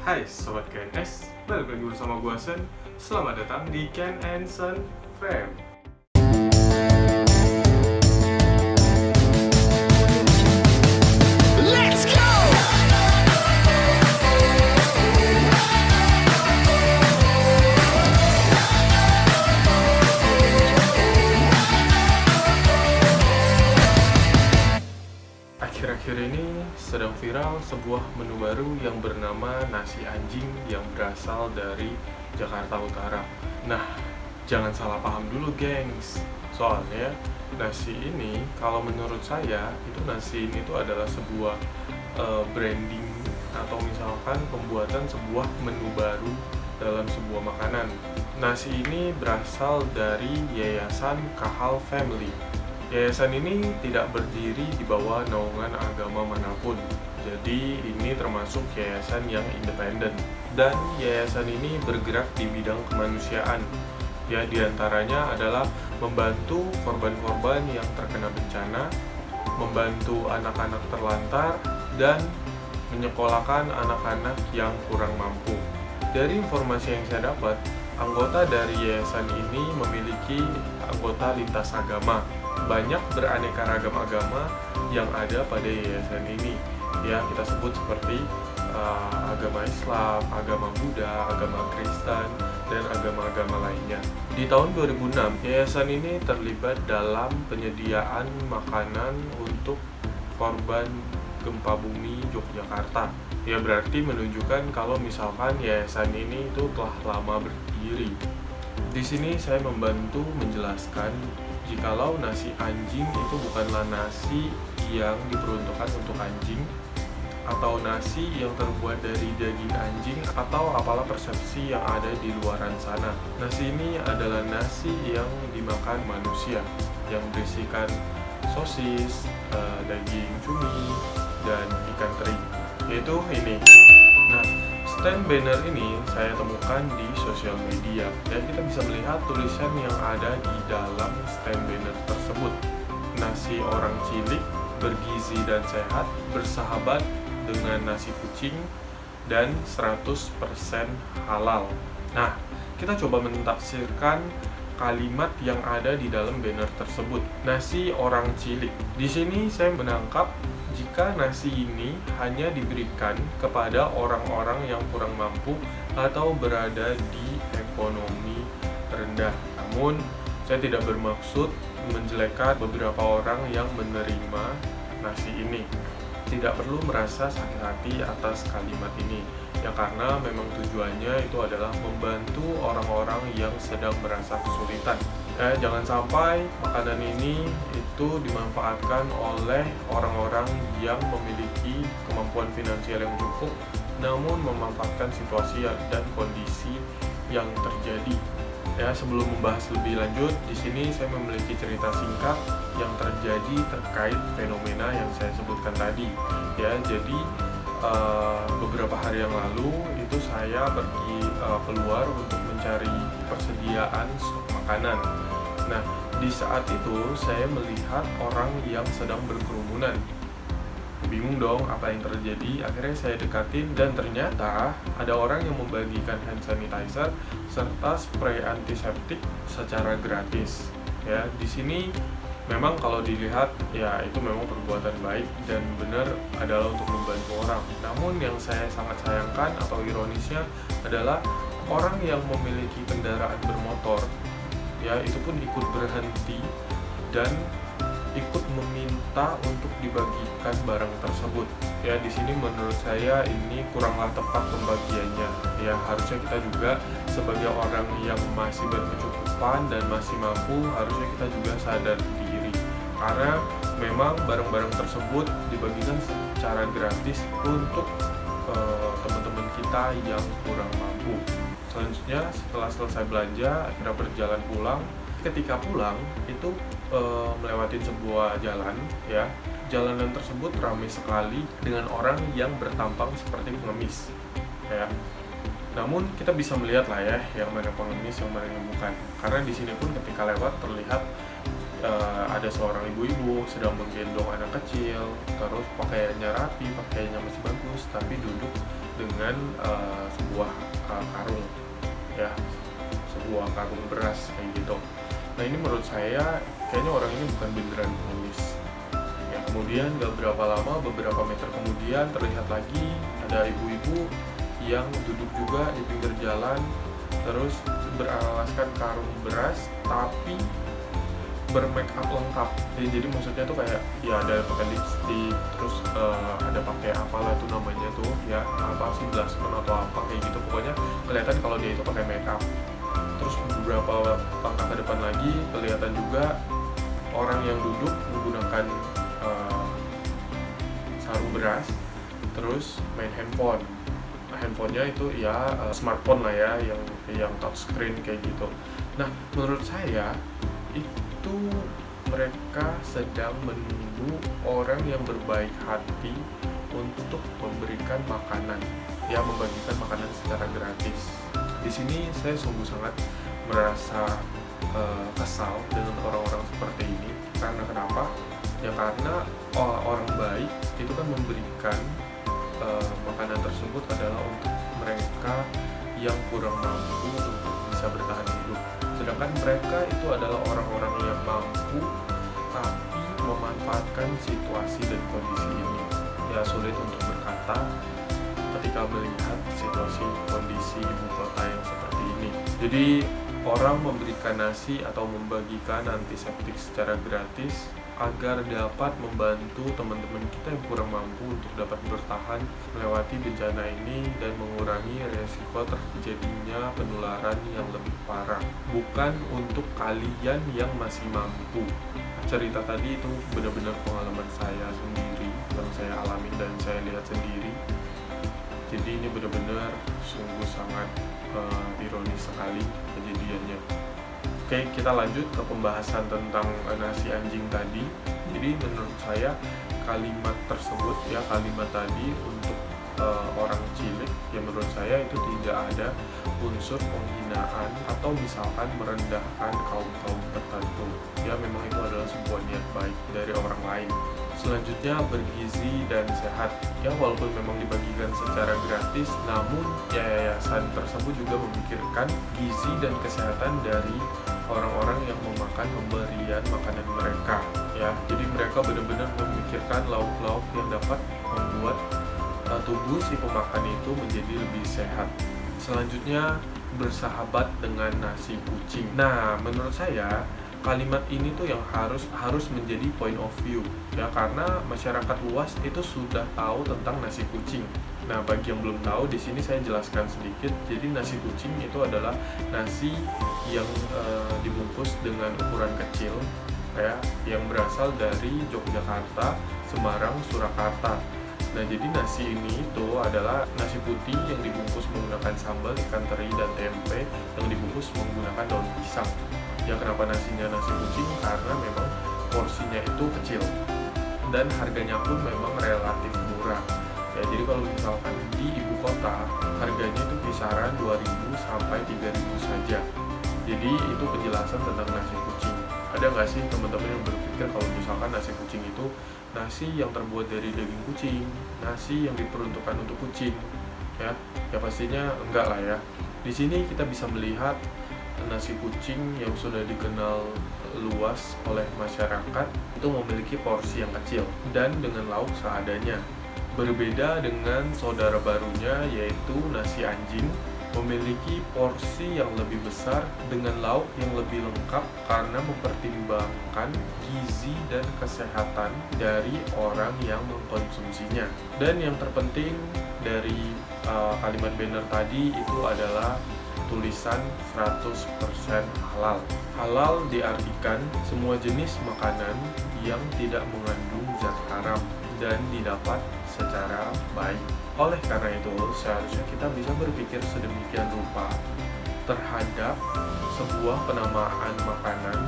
Hai Sobat KNS, balik lagi bersama gue Sen. Selamat datang di Ken and Sen Fam viral sebuah menu baru yang bernama nasi anjing yang berasal dari Jakarta Utara. Nah, jangan salah paham dulu gengs. Soalnya nasi ini kalau menurut saya itu nasi ini tuh adalah sebuah eh, branding atau misalkan pembuatan sebuah menu baru dalam sebuah makanan. Nasi ini berasal dari Yayasan Kahal Family. Yayasan ini tidak berdiri di bawah naungan agama mana pun. Jadi ini termasuk yayasan yang independen. Dan yayasan ini bergerak di bidang kemanusiaan. Ya, di antaranya adalah membantu korban-korban yang terkena bencana, membantu anak-anak terlantar, dan menyekolahkan anak-anak yang kurang mampu. Dari informasi yang saya dapat, anggota dari yayasan ini memiliki anggota lintas agama banyak beraneka ragam agama yang ada pada yayasan ini ya kita sebut seperti uh, agama Islam, agama Buddha, agama Kristen dan agama-agama lainnya. Di tahun 2006, yayasan ini terlibat dalam penyediaan makanan untuk korban gempa bumi Yogyakarta. Ya berarti menunjukkan kalau misalkan yayasan ini itu telah lama berdiri. Di sini saya membantu menjelaskan jikalau nasi anjing itu bukanlah nasi yang diperuntukkan untuk anjing atau nasi yang terbuat dari daging anjing atau apalah persepsi yang ada di luaran sana. Nasi ini adalah nasi yang dimakan manusia yang berisikan sosis, eh, daging cumi, dan ikan teri. Yaitu ini. Nah, stand banner ini saya temukan di sosial media dan kita bisa melihat tulisan yang ada di dalam stand banner tersebut. Nasi orang cilik, bergizi dan sehat, bersahabat dengan nasi kucing, dan 100% halal. Nah, kita coba mentafsirkan kalimat yang ada di dalam banner tersebut. Nasi orang cilik. Di sini saya menangkap jika nasi ini hanya diberikan kepada orang-orang yang kurang mampu atau berada di ekonomi rendah. Namun, saya tidak bermaksud menjelekkan beberapa orang yang menerima nasi ini. Tidak perlu merasa sakit hati atas kalimat ini, ya karena memang tujuannya itu adalah membantu orang-orang yang sedang merasa kesulitan. Eh, jangan sampai makanan ini itu dimanfaatkan oleh orang-orang yang memiliki kemampuan finansial yang cukup, namun memanfaatkan situasi dan kondisi yang terjadi. Ya, sebelum membahas lebih lanjut, di sini saya memiliki cerita singkat yang terjadi terkait fenomena yang saya sebutkan tadi. Ya, jadi uh, beberapa hari yang lalu itu saya pergi uh, keluar untuk mencari persediaan stok makanan. Nah, di saat itu saya melihat orang yang sedang berkerumunan bingung dong apa yang terjadi. Akhirnya saya dekatin dan ternyata ada orang yang membagikan hand sanitizer serta spray antiseptik secara gratis. Ya di sini memang kalau dilihat ya itu memang perbuatan baik dan benar adalah untuk membantu orang. Namun yang saya sangat sayangkan atau ironisnya adalah orang yang memiliki kendaraan bermotor ya itu pun ikut berhenti dan ikut meminta untuk dibagikan barang tersebut. Ya, di sini menurut saya ini kuranglah tepat pembagiannya. Ya, harusnya kita juga sebagai orang yang masih berkecukupan dan masih mampu, harusnya kita juga sadar diri. Karena memang barang-barang tersebut dibagikan secara gratis untuk uh, teman-teman kita yang kurang mampu. Selanjutnya, setelah selesai belanja, akhirnya berjalan pulang. Ketika pulang, itu e, melewati sebuah jalan ya. Jalanan tersebut ramai sekali dengan orang yang bertampang seperti pengemis ya. Namun kita bisa melihat lah ya yang mana pengemis yang mana yang bukan. Karena di sini pun ketika lewat terlihat e, ada seorang ibu-ibu sedang menggendong anak kecil terus pakaiannya rapi pakaiannya masih bagus tapi duduk dengan uh, sebuah karung ya. Sebuah karung beras kayak gitu nah ini menurut saya kayaknya orang ini bukan beneran pengemis ya kemudian gak berapa lama beberapa meter kemudian terlihat lagi ada ibu-ibu yang duduk juga di pinggir jalan terus beralaskan karung beras tapi bermake up lengkap. Jadi, jadi maksudnya tuh kayak ya ada pakai lipstick terus uh, ada pakai apalah tuh namanya tuh ya apa sih blusher atau apa kayak gitu. Pokoknya kelihatan kalau dia itu pakai make up terus beberapa langkah ke depan lagi kelihatan juga orang yang duduk menggunakan uh, sarung beras terus main handphone nah, handphonenya itu ya uh, smartphone lah ya yang yang touchscreen kayak gitu nah menurut saya itu mereka sedang menunggu orang yang berbaik hati untuk memberikan makanan, ya membagikan makanan secara gratis. Di sini saya sungguh sangat merasa uh, kesal dengan orang-orang seperti ini. Karena kenapa? Ya karena orang baik itu kan memberikan uh, makanan tersebut adalah untuk mereka yang kurang mampu untuk bisa bertahan hidup sedangkan mereka itu adalah orang-orang yang mampu tapi memanfaatkan situasi dan kondisi ini ya sulit untuk berkata ketika melihat situasi kondisi ibu kota yang seperti ini. Jadi orang memberikan nasi atau membagikan antiseptik secara gratis agar dapat membantu teman-teman kita yang kurang mampu untuk dapat bertahan melewati bencana ini dan mengurangi resiko terjadinya penularan yang lebih parah. Bukan untuk kalian yang masih mampu. Cerita tadi itu benar-benar pengalaman saya sendiri yang saya alami dan saya lihat sendiri jadi ini benar-benar sungguh sangat uh, ironis sekali kejadiannya Oke, kita lanjut ke pembahasan tentang eh, nasi anjing tadi. Jadi menurut saya kalimat tersebut ya kalimat tadi untuk uh, orang cilik yang menurut saya itu tidak ada unsur penghinaan atau misalkan merendahkan kaum kaum tertentu. Ya memang itu adalah sebuah niat baik dari orang lain. Selanjutnya bergizi dan sehat. Ya walaupun memang dibagikan secara gratis, namun ya yayasan tersebut juga memikirkan gizi dan kesehatan dari orang-orang yang memakan pemberian makanan mereka ya jadi mereka benar-benar memikirkan lauk-lauk yang dapat membuat tubuh si pemakan itu menjadi lebih sehat selanjutnya bersahabat dengan nasi kucing nah menurut saya kalimat ini tuh yang harus harus menjadi point of view ya karena masyarakat luas itu sudah tahu tentang nasi kucing. Nah, bagi yang belum tahu di sini saya jelaskan sedikit. Jadi nasi kucing itu adalah nasi yang e, dibungkus dengan ukuran kecil ya yang berasal dari Yogyakarta, Semarang, Surakarta. Nah, jadi nasi ini itu adalah nasi putih yang dibungkus menggunakan sambal, ikan teri, dan tempe yang dibungkus menggunakan daun pisang. Ya kenapa nasinya nasi kucing karena memang porsinya itu kecil. Dan harganya pun memang relatif murah. Ya jadi kalau misalkan di ibu kota harganya itu kisaran 2000 sampai 3000 saja. Jadi itu penjelasan tentang nasi kucing. Ada nggak sih teman-teman yang berpikir kalau misalkan nasi kucing itu nasi yang terbuat dari daging kucing nasi yang diperuntukkan untuk kucing ya. Ya pastinya enggak lah ya. Di sini kita bisa melihat nasi kucing yang sudah dikenal luas oleh masyarakat itu memiliki porsi yang kecil dan dengan lauk seadanya. Berbeda dengan saudara barunya yaitu nasi anjing memiliki porsi yang lebih besar dengan lauk yang lebih lengkap karena mempertimbangkan gizi dan kesehatan dari orang yang mengkonsumsinya. Dan yang terpenting dari uh, kalimat banner tadi itu adalah tulisan 100% halal. Halal diartikan semua jenis makanan yang tidak mengandung zat haram dan didapat secara baik. Oleh karena itu, seharusnya kita bisa berpikir sedemikian rupa terhadap sebuah penamaan makanan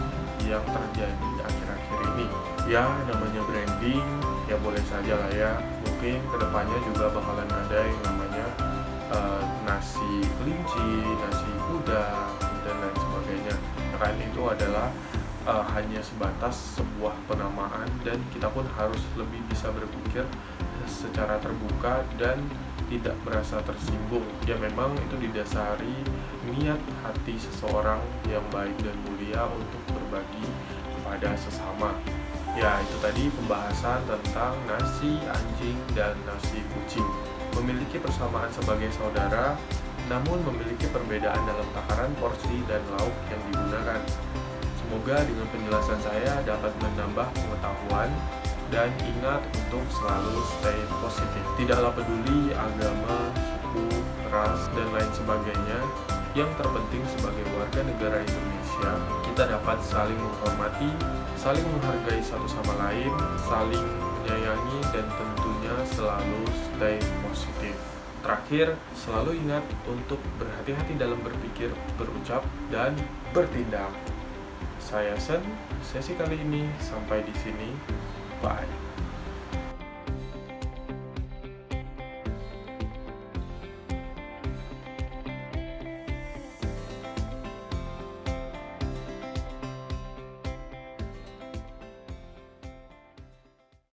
yang terjadi akhir-akhir ini. Ya, namanya branding, ya boleh saja lah ya. Mungkin ke depannya juga bakalan ada yang namanya uh, nasi kelinci, nasi kuda, dan lain sebagainya. Kan itu adalah uh, hanya sebatas sebuah penamaan dan kita pun harus lebih bisa berpikir secara terbuka dan tidak merasa tersinggung. Ya memang itu didasari niat hati seseorang yang baik dan mulia untuk berbagi kepada sesama. Ya, itu tadi pembahasan tentang nasi anjing dan nasi kucing. Memiliki persamaan sebagai saudara, namun memiliki perbedaan dalam takaran porsi dan lauk yang digunakan. Semoga dengan penjelasan saya dapat menambah pengetahuan dan ingat untuk selalu stay positif. Tidaklah peduli agama, suku, ras, dan lain sebagainya. Yang terpenting sebagai warga negara Indonesia, kita dapat saling menghormati, saling menghargai satu sama lain, saling menyayangi, dan tentunya selalu stay positif. Terakhir, selalu ingat untuk berhati-hati dalam berpikir, berucap, dan bertindak. Saya Sen, sesi kali ini sampai di sini. Bye.